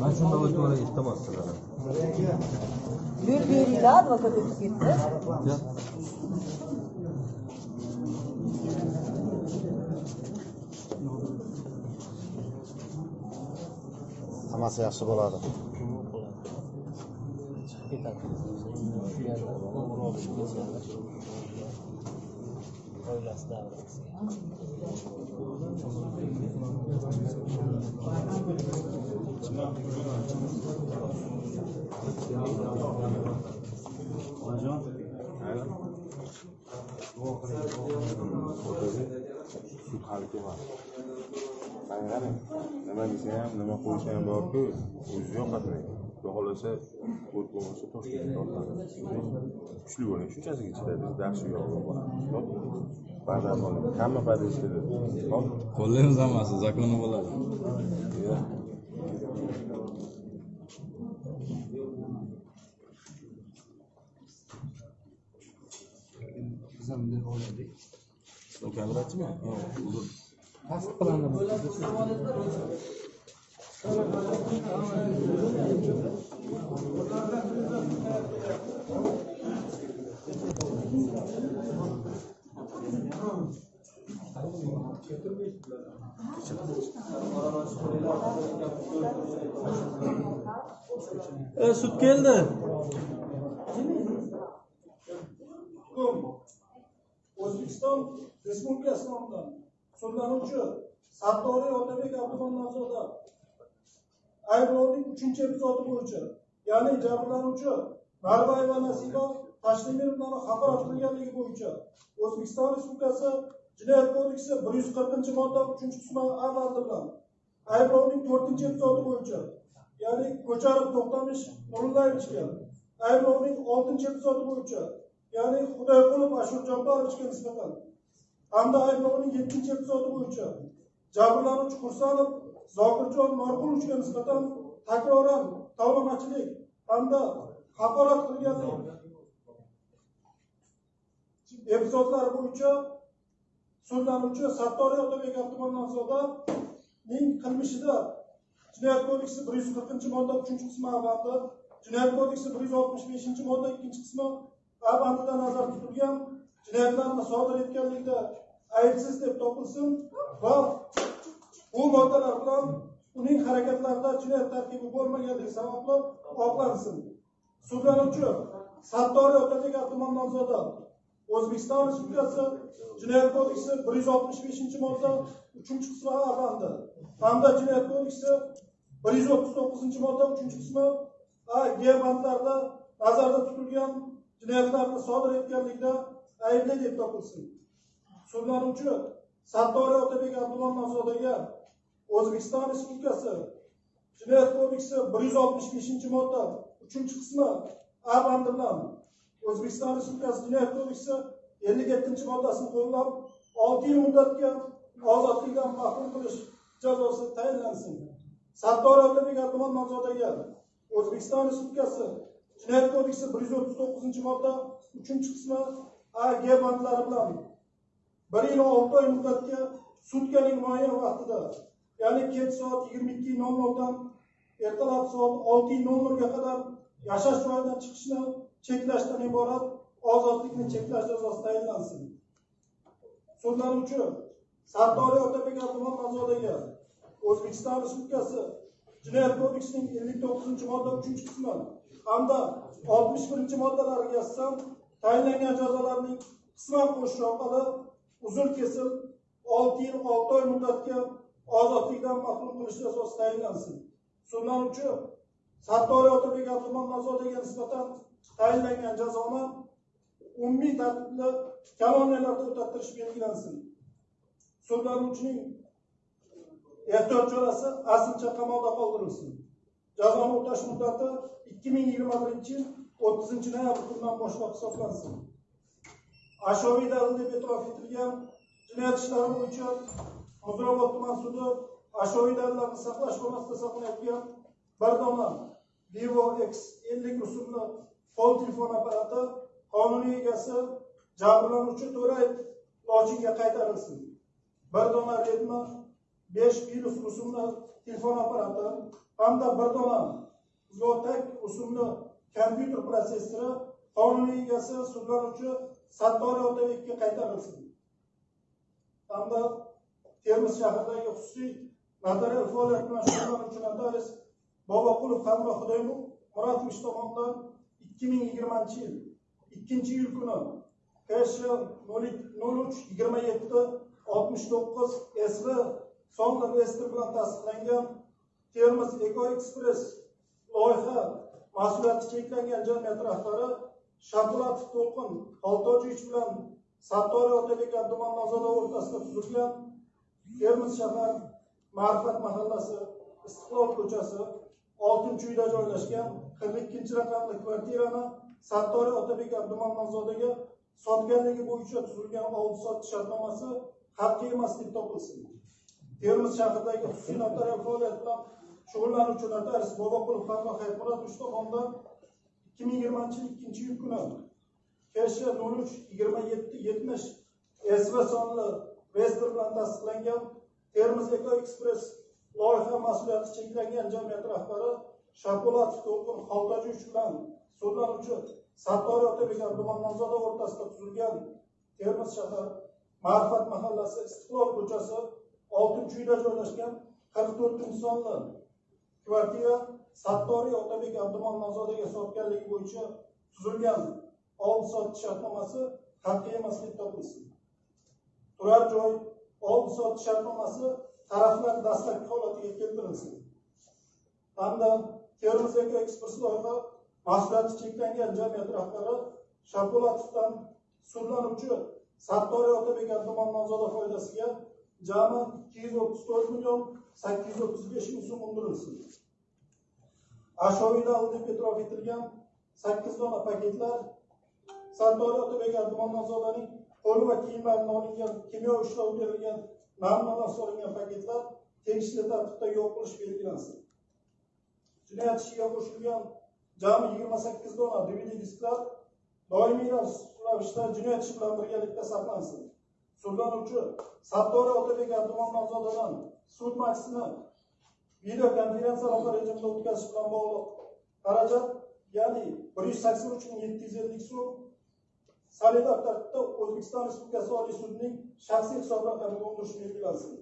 Ben şu davacı oraya gittim aslında. Bir bir daha advokatı gitti. Ya. Hammasi yaxshi bo'ladi. Sud hali kelmadi qarang qarang nima desa ham nima qo'ysa ham borku o'zi yoqadi xudo xohlasa o't bo'lmasa toshkentga tortadi. Kuchli bo'ling shunchasiga chidaydi bizda yaxshi yo'q ba'zan boling hamma подъездda hop. Qo'llaymiz hammasi zakonni bo'ladi O kelime etti mi? Olur. Nasıl kullandı bu? E, süt geldi. O'zbekiston respublikasi nomidan sudlanuvchi sattoriy otabek abdumannazoda ayblovning uchinchi epizodi bo'yicha ya'ni jabrlanuvchi barbayeva nasiba tashlimirovnani xafa qilganligi bo'yicha o'zbekiston respublikasi jinoyat kodeksi bir yuz qirqinchi modda uchinchi qismi a bandi bilan ayblovning to'rtinchi epizodi bo'yicha ya'ni ko'charov to'xtamish nurillayevichga ayblovning oltinchi epizodi bo'yicha ya'ni xudoyqulov ashur jabborovичga nisbatan hamda ayblovning yettinchi epizodi bo'yicha jabrlanuvchi qursanov zokirjon norqulovичga nisbatan takroran tovlamachilik hamda haqorat qilganlik epizodlari bo'yicha sudlanuvchi sattoriy otabek abdumannazodaning qilmishida jinoyat kodeksi bir yuz qirqinchi modda uchinchi qismi avvalda jinoyat kodeksi bir yuz oltmish beshinchi modda ikkinchi qismi a bandida nazarda tutilgan jinoyatlarni sodir etganlikda aybsiz deb topilsin va bu moddalar bilan uning harakatlarida jinoyat tarkibi bo'lmaganligi sababli oqlansin. Sudlanuvchi sattoriy tuman nomzodi o'zbekiston respublikasi jinoyat kodeksi bir yuz oltmish beshinchi modda uchinchi qismi a bandi hamda jinoyat kodeksi bir yuz o'ttiz to'qqizinchi modda uchinchi qismi a g bandlarida nazarda tutilgan jinoyatlarni sodir etganlikda aybli deb topilsin. Sudlanuvchi sattoriy otabek abdumannazodaga o'zbekiston respublikasi jinoyat kodeksi bir yuz oltmish beshinchi modda uchinchi qismi a bandi bilan o'zbekiston respublikasi jinoyat kodeksi ellik yettinchi moddasini qo'llab olti yil muddatga ozodlikdan mahrum qilish jazosi tayinlansin. Sattor otabek abdumannazodaga o'zbekiston respublikasi jinoyat kodeksi bir yuz o'ttiz to'qqizinchi modda uchinchi qismi a g bandlari bilan bir yil olti oy muddatga sutkaning muayyan vaqtida ya'ni kech soat yigirma ikki nol noldan ertalab soat olti nol nolga qadar yashash joyidan chiqishni cheklashdan iborat ozodlikni cheklash jazosi tayinlansin sudlanuvchi sattoriy otabek abdumannazodaga o'zbekiston respublikasi jinoyat kodeksining ellik to'qqizinchi modda uchinchi qismi hamda oltmish birinchi moddalariga asosan tayinlangan jazolarning qisman qo'shish orqali uzr kesil olti yil olti oy muddatga ozodlikdan mahrum qilish jazosi tayinlansin. Sudlanuvchi sattoriy otabek abdumannazodaga nisbatan tayinlangan jazoni umumiy tartibda koloniyalarda o'tattirish belgilansin. Sudlanuvchining ehtiyot chorasi aslicha qamoqda qoldirilsin. Jazoni o'tash muddati ikki ming yigirma birinchi yil o'ttizinchi noyabr kunidan boshlab hisoblansin. Ashyoviy dalil deb e'tirof etilgan jinoyat ishlari bo'yicha muzrabot tuman sudi ashyoviy dalillarni saqlash xonasida saqlanayotgan bir dona vivo x ellik rusumli qo'l telefon apparati qonuniy egasi jabrlanuvchi to'rayev lochinga qaytarilsin. Bir dona redmi besh virus rusumli telefon apparati hamda bir dona zotak rusumli kompyuter protsessori qonuniy egasi sudlanuvchi sattor otabekka qaytarilsin hamda termiz shahridagi xususiy notarial faoliyat bilan shug'ullanuvchi notarius boboqulov hamroh muratovich tomonidan ikki ming yigirmanchi yil ikkinchi iyul kuni ksh nol uch yigirma yetti oltmish to'qqiz sv sonli reyestri bilan tasdiqlangan termiz eko ekspress loyiha mas'uliyati cheklangan jamiyat rahbari shapolatov to'lqin xoltojevich bilan sattoriy otabek tuman nozoda o'rtasida tuzilgan termiz shahar ma'rifat mahallasi istiqlol ko'chasi oltinchi uyda joylashgan qirq ikkinchi raqamli kvartirani sattoriy otabek abduman nomzodiga sotganligi bo'yicha tuzilgan oldi sotdi shartnomasi haqiqiy emas deb topilsin. Termiz shahridagi xususiy notarial faoliyat bilan shug'ullanuvchi aris boboqulov farruh hayitmurodovich tomonidan ikki ming yigirmanchi yil ikkinchi iyul kuni. Ksh nol uch yigirma yetti yetmish sv sonli reyestr bilan tasdiqlangan termiz eko ekspress loyiha mas'uliyati cheklangan jamiyat rahbari shapolatov to'lqin xoltojevich bilan sudlanuvchi sattor otabek abduman o'rtasida tuzilgan termiz shahar ma'rifat mahallasi istiqlol ko'chasi oltinchi uyda joylashgan qirq to'rtinchi sonli kvartira sattoriy otabek abdumon nozodaga sotganligi bo'yicha tuzilgan oldi sotish shartnomasi haqiqiy emas deb topilsin. Turar joy oldi sotish shartnomasi taraflar dastlabki holatiga keltirilsin. Hamda termiz eko loyiha mas'uliyati cheklangan jamiyat rahbari shapulatovdan sudlanuvchi sattoriy otabek abdumon nozoda foydasiga jami ikki yuz o'ttiz to'rt million sakkiz yuz o'ttiz besh ming so'm undirilsin. Ashyoviy deb e'tirof etilgan sakkiz dona paketlar sattoriy otabek abdumannozodaning qo'li va kiyimlaridan olingan kimyo ishlov berilgan namunalar solingan paketlar tegishli tartibda yo'q qilish belgilansin. Jinoyat ishiga qo'shilgan jami yigirma sakkiz dona dvd disklar doimiy ravishda jinoyat ishi bilan birgalikda saqlansin. Sudlanuvchi sattoriy otabek abdumon nomzodadan sud majlisini video konferensiyalar rejimida o'tkazish bilan bog'liq. Xarajat ya'ni bir yuz sakson uch ming yetti yuz ellik so'm solidar tartibda o'zbekiston respublikasi oliy sudining shaxsiy hisob raqamiga undirish belgilansin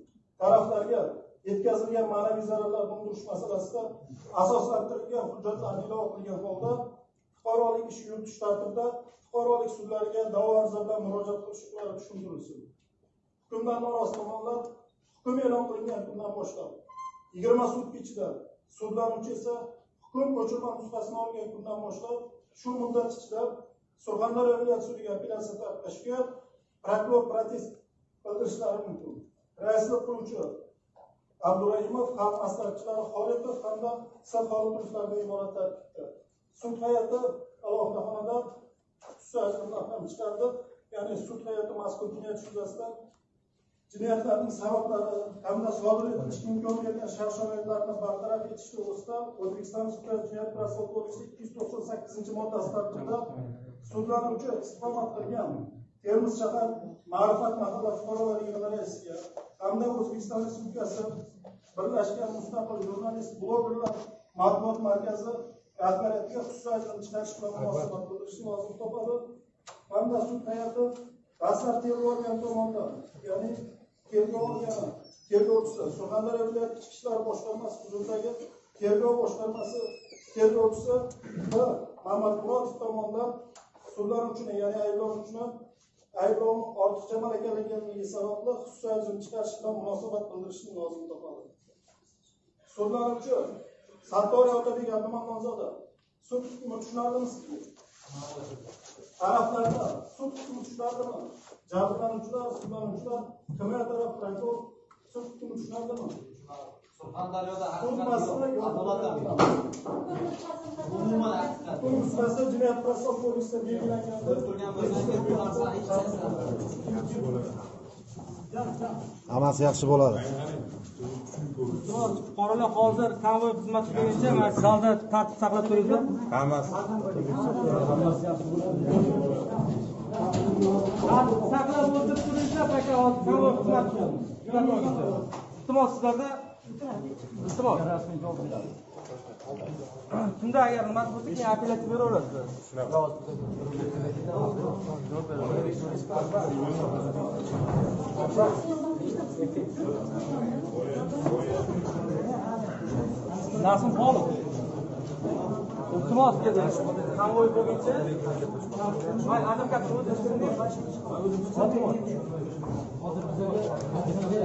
taraflarga yetkazilgan ma'naviy zararlarni undirish masalasida asoslantirilgan hujjatlarni ilova qilgan holda fuqarolik ish yuritish tartibida fuqarolik sudlariga da'vo ariza bilan murojaat qilish huquqlari tushuntirilsin. Hukmdan norozi tomonlar hukm e'lon qilingan kundan boshlab yigirma sutka ichida sudlanuvchi esa hukm ko'chirma nusxasini olgan kundan boshlab shu muddat ichida surxondaryo viloyat sudiga apellyatsiya tarafga shikoyat prokuror protest bildirishlari mumkin. Raislik qiluvchi abdurahimov xalq maslahatchilari xolitov hamda s iborat tarkibda. Sud hay'ati alohida xonada xususiy chiqardi. Ya'ni sud hay'ati mazkur jinoyat yuzasidan jinoyatlarning sabablari hamda sodir etilishi mumkin bo'lgan shart sharoitlarni bartaraf etish to'g'risida o'zbekiston sudlari jinoyat protsessual kodeksi ikki yuz to'qson sakkizinchi moddasi tartibida sudlanuvchi istiqomat qilgan termiz shahar ma'rifat mahalla fuqarolar yig'ini raisiga hamda o'zbekiston respublikasi birlashgan mustaqil jurnalist blogerlar matbuot markazi rahbariyatiga xususiy ajrim chiqarish bilan munosabat bildirishni lozim topadi. Hamda sud hay'ati dastlab tergov organi tomonidan ya'ni tergov organi tergovchisi surxondaryo viloyati ichki ishlar boshqarmasi huzuridagi tergov boshqarmasi tergovchisi b mamatmurodov tomonidan sudlanuvchini ya'ni ayblanuvchini ayblovni ortiqcha malakalaganligi sababli xususiy ajrim chiqarish bilan munosabat bildirishni lozim topadi. Sudlanuvchi sattoriy otabek abduman nomzoda sud hukmi tushunarlimi sizga taraflarda sud hukmi tushunarlimi jabrlanuvchilar sudlanuvchilar himoya taraf prokuror sud hukmi tushunarlimi umuman jinoyat protsessual kodeksida belgilangan hammasi yaxshi bo'ladi. Fuqarolar hozir konvoy xizmati bo'yicha mana shu zalda tartib saqlab turinglar hammasi. Tartib saqlab o'tirib turinglar aka hozir konvoy xizmati iltimos sizlarda iltimos. Tunda agar nimasi bo'lsa keyin apellyatsiya beraverasiz nasim xolov iltimos dedi konvoy bo'lguncha may aniq gapni o'zim tushundim